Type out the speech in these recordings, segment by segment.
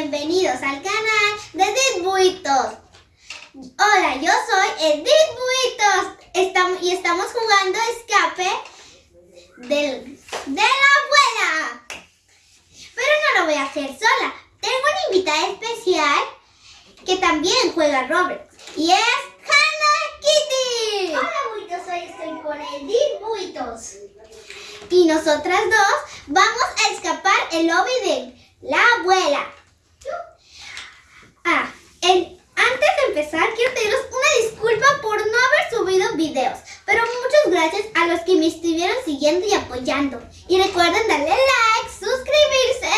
bienvenidos al canal de Edith Buitos. Hola, yo soy Edith Buitos estamos, y estamos jugando escape del, de la abuela. Pero no lo voy a hacer sola. Tengo una invitada especial que también juega Robert y es Hannah Kitty. Hola Buitos, hoy estoy con Edith Buitos. Y nosotras dos vamos a escapar el lobby de la abuela. Ah, antes de empezar, quiero pediros una disculpa por no haber subido videos. Pero muchas gracias a los que me estuvieron siguiendo y apoyando. Y recuerden darle like, suscribirse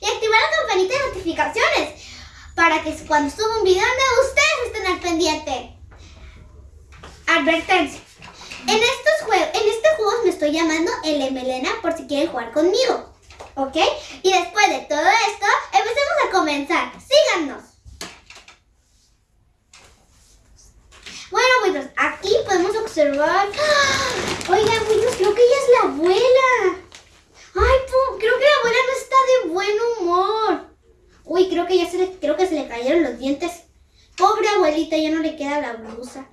y activar la campanita de notificaciones. Para que cuando suba un video de ustedes estén al pendiente. Advertencia. En estos juegos, este juego me estoy llamando El Melena por si quieren jugar conmigo. ¿Ok? Y después de todo esto, empecemos a comenzar. Síganos. Bueno, buenos, aquí podemos observar... ¡Ah! Oigan, buenos, creo que ella es la abuela. Ay, creo que la abuela no está de buen humor. Uy, creo que ya se le, creo que se le cayeron los dientes. Pobre abuelita, ya no le queda la blusa.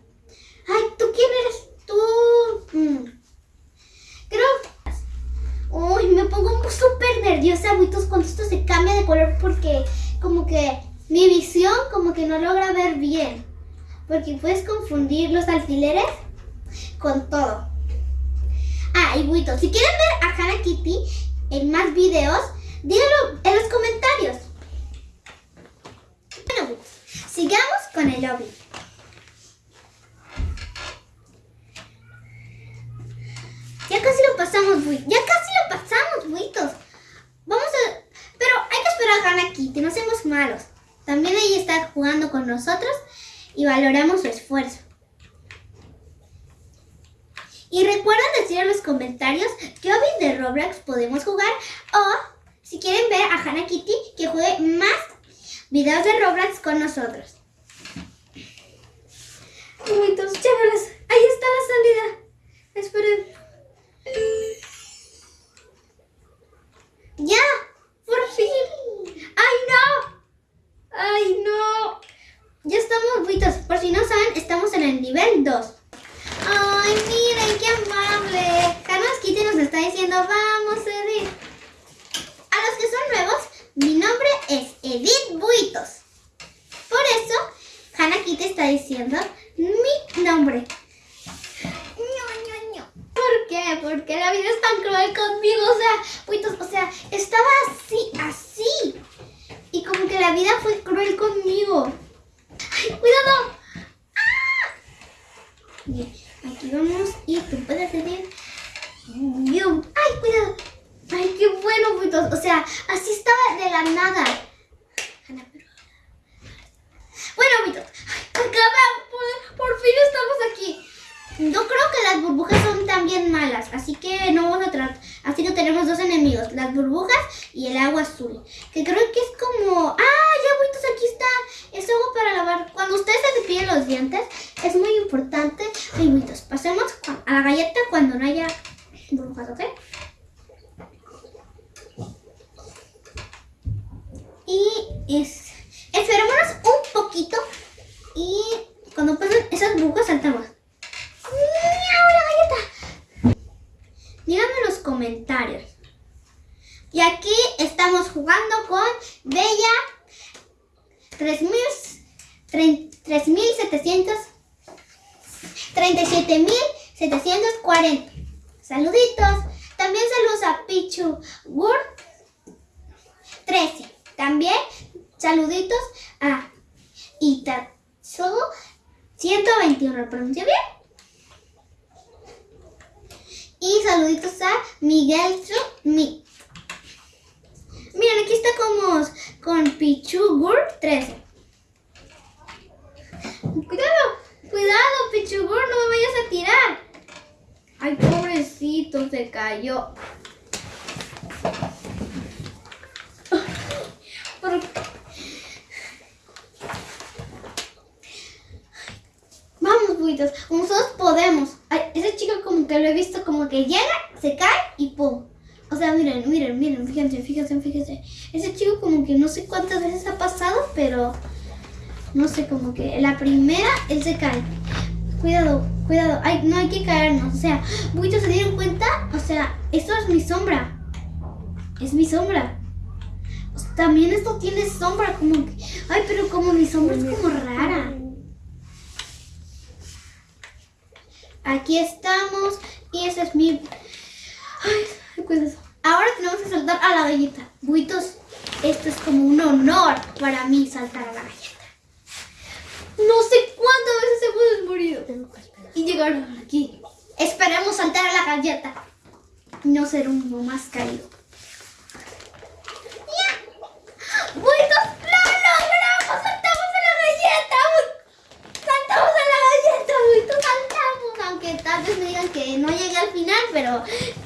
Ay, ¿tú quién eres? Tú... Mm. Creo Uy, me pongo súper nerviosa, abuitos, cuando esto se cambia de color porque como que mi visión como que no logra ver bien. Porque puedes confundir los alfileres con todo. Ah, y buitos, si quieren ver a Hannah Kitty en más videos, díganlo en los comentarios. Bueno, sigamos con el lobby. Ya casi lo pasamos, Ya casi lo pasamos, buitos. Vamos a... Pero hay que esperar a Hannah Kitty, no seamos malos. También ella está jugando con nosotros y valoramos su esfuerzo. Y recuerden decir en los comentarios qué hobby de Roblox podemos jugar o si quieren ver a Hannah Kitty que juegue más videos de Roblox con nosotros. Buitos, chéveres. Ahí está la salida. Esperen. ¡Ya! ¡Por fin! ¡Ay, no! ¡Ay, no! Ya estamos buitos. Por si no saben, estamos en el nivel 2. ¡Ay, miren qué amable! Carlos Kitty nos está diciendo, vamos, Edith. A los que son nuevos, mi nombre es Edith Buitos. Por eso, Hannah está diciendo mi nombre. ¿Por qué? Porque la vida es tan cruel conmigo. O sea, buitos, o sea, estaba así, así. Y como que la vida fue cruel conmigo. ¡Ay, cuidado! Bien, aquí vamos y tú puedes decir... ¡Ay, cuidado! ¡Ay, qué bueno, buitos! O sea, así estaba de la nada. Bueno, buitos, acaba, por, por fin estamos aquí. No creo que las burbujas son tan bien malas, así que no vamos a tratar. Así que tenemos dos enemigos, las burbujas y el agua azul. Que creo que es como... ¡Ah! Ya, buitos, aquí está. Es agua para lavar. Cuando ustedes se cepillen los dientes, es muy importante. Ay, buitos, pasemos a la galleta cuando no haya burbujas, ¿ok? Y es, esperémonos un poquito y cuando pasen esas burbujas saltamos. Díganme en los comentarios. Y aquí estamos jugando con Bella 3700 37.740. Saluditos. También saludos a Pichu Word 13. También saluditos a Itatsu 121. ¿Lo pronuncio bien? Y saluditos a Miguel Mi. Miren, aquí está como con Pichugur 13. Cuidado, cuidado, Pichugur, no me vayas a tirar. Ay, pobrecito, se cayó. Vamos, buitos, nosotros podemos. Ay, ese chico como que lo he visto como que llega, se cae y pum. O sea, miren, miren, miren, fíjense, fíjense, fíjense. Ese chico como que no sé cuántas veces ha pasado, pero no sé, como que la primera él se cae. Cuidado, cuidado. Ay, no hay que caernos. O sea, muchos se dieron cuenta. O sea, esto es mi sombra. Es mi sombra. También esto tiene sombra, como que. Ay, pero como mi sombra es como rara. Aquí estamos. Y ese es mi. Ay, cuidado. Ahora tenemos que saltar a la galleta. Buitos, esto es como un honor para mí saltar a la galleta. No sé cuántas veces hemos morido. Y llegaron aquí. Esperemos saltar a la galleta. Y no ser uno más caído. ¡Buitos! ¡Lo logramos! ¡Saltamos a la galleta! ¡Saltamos a la galleta! ¡Buitos! ¡Saltamos! Aunque tal vez me digan que no llegué al final, pero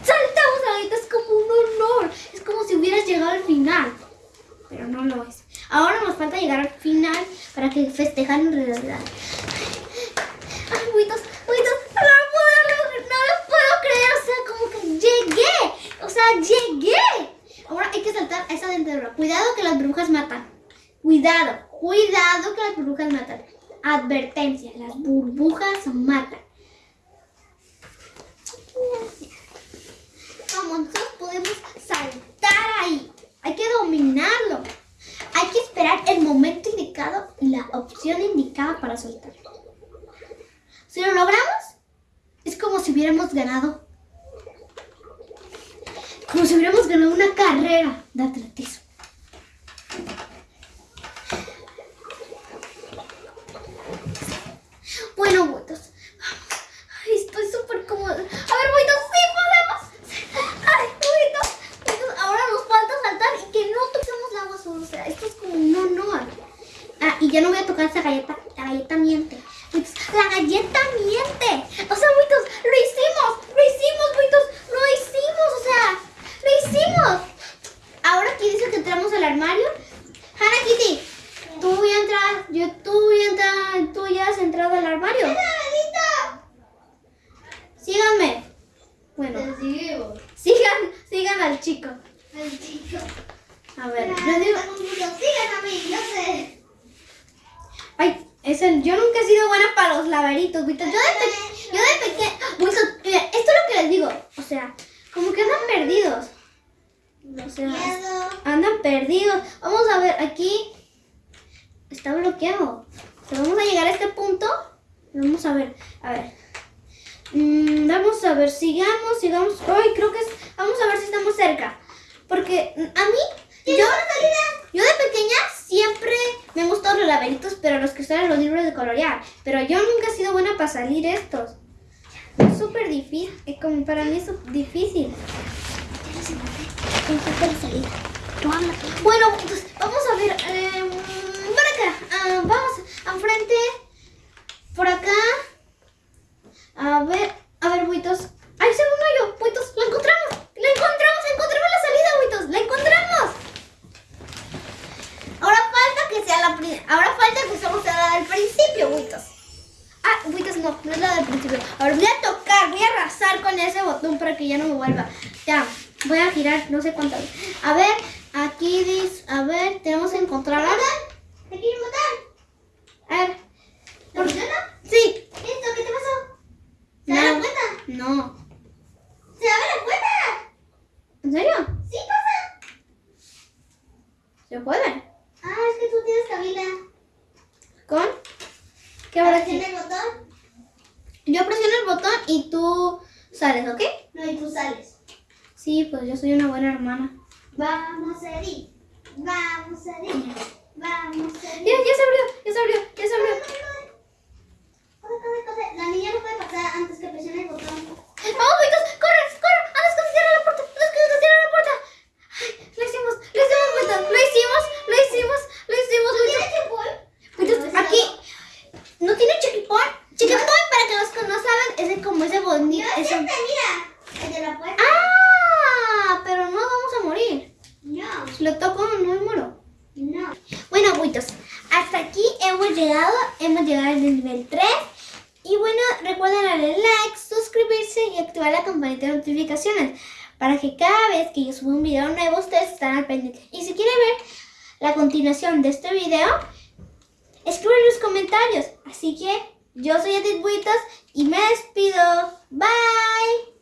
saltamos a la galleta. Es como un honor. Es como si hubieras llegado al final. Pero no lo es. Ahora nos falta llegar al final para que festejar en realidad. Ay, buitos, buitos, no lo puedo, no lo puedo creer. O sea, como que llegué. O sea, llegué. Ahora hay que saltar esa dentadura. Cuidado que las brujas matan. Cuidado, cuidado que las burbujas matan. Advertencia, las burbujas matan. Vamos, nosotros podemos saltar ahí. Hay que dominarlo. Hay que esperar el momento indicado y la opción indicada para soltar. Si lo logramos, es como si hubiéramos ganado. Como si hubiéramos ganado una carrera de atletismo. Bueno, buitos. Vamos. Ay, estoy súper cómoda. A ver, buitos, sí podemos. Ay, buitos. buitos. Ahora nos falta saltar y que no toquemos la agua sola. O sea, esto es como un honor. Ah, y ya no voy a tocar esa galleta. La galleta miente. La galleta miente. O sea, buitos, lo hicimos. Lo hicimos, buitos. Lo hicimos. O sea, lo hicimos. Ahora aquí dice que entramos al armario. Hannah Kitty, tú ya entras. Yo, tú ya entras. Tú ya has entrado al armario. Síganme. Bueno, Te sigo. sigan, sigan al chico. El chico. A ver, Pero les digo. Sigan a mí, yo sé. Ay, es el- yo nunca he sido buena para los laberintos, Víctor. Yo de, pe- yo de pequeña. Mira, esto es lo que les digo. O sea, como que andan perdidos. O sea, Miedo. andan perdidos. Vamos a ver, aquí está bloqueado. O sea, vamos a llegar a este punto. Vamos a ver, a ver. Mm, vamos a ver, sigamos, sigamos. Ay, creo que es. Vamos a ver si estamos cerca. Porque mm, a mí, yo, yo de pequeña siempre me han gustado los laberintos, pero los que están en los libros de colorear. Pero yo nunca he sido buena para salir estos. Es súper difícil. Es como para mí es difícil. Bueno, pues vamos a ver. eh, por acá. ah, vamos al frente. Por acá. A ver. A ver, buitos. ¡Ay, se me yo! Buitos, la encontramos. La encontramos. Encontramos la salida, buitos. La encontramos. Ahora falta que sea la Ahora falta que usemos la del principio, buitos. No, no es la del principio. Ahora voy a tocar, voy a arrasar con ese botón para que ya no me vuelva. Ya, voy a girar no sé cuántas. A ver, aquí dice, a ver, tenemos que encontrar ahora. ¿Te quieren matar? A ver, ¿Te funciona? sí. ¿Listo? ¿Qué te pasó? ¿Se da la No, puerta? no. ¿Se abre la puerta? ¿En serio? Sí pasa. ¿Se puede? Ah, es que tú tienes cabina. ¿Con? ¿Qué ahora sí? ¿Tienes el botón? Yo presiono el botón y tú sales, ¿ok? No, y tú sales. Sí, pues yo soy una buena hermana. Vamos a ir. Vamos a ir. Vamos a ir. Ya, ya se abrió, ya se abrió, ya se abrió. Corre, corre, corre. La niña no puede pasar antes que presione el botón. ¡Vamos, Buitos! ¡Corre, corre! ¡Antes que se cierre la puerta! ¡Antes que se cierre la puerta! ¡Ay, lo hicimos! ¡Lo hicimos, Buitos! ¡Lo hicimos! ¡Lo hicimos! ¡Lo hicimos, Buitos! ¿Tienes tiempo? Buitos, aquí... ¿No tiene checkpoint? Checkpoint, para que los que no saben, es de como ese bonito... No, es ese- este, mira. El de la puerta. ¡Ah! Pero no vamos a morir. No, Si lo toco, no me muero. no. Bueno, buitos, hasta aquí hemos llegado. Hemos llegado al nivel 3. Y bueno, recuerden darle like, suscribirse y activar la campanita de notificaciones. para que cada vez que yo suba un video nuevo ustedes estén al pendiente. Y si quieren ver la continuación de este video, escriban en los comentarios. Así que yo soy Edith Buitos y me despido. Bye.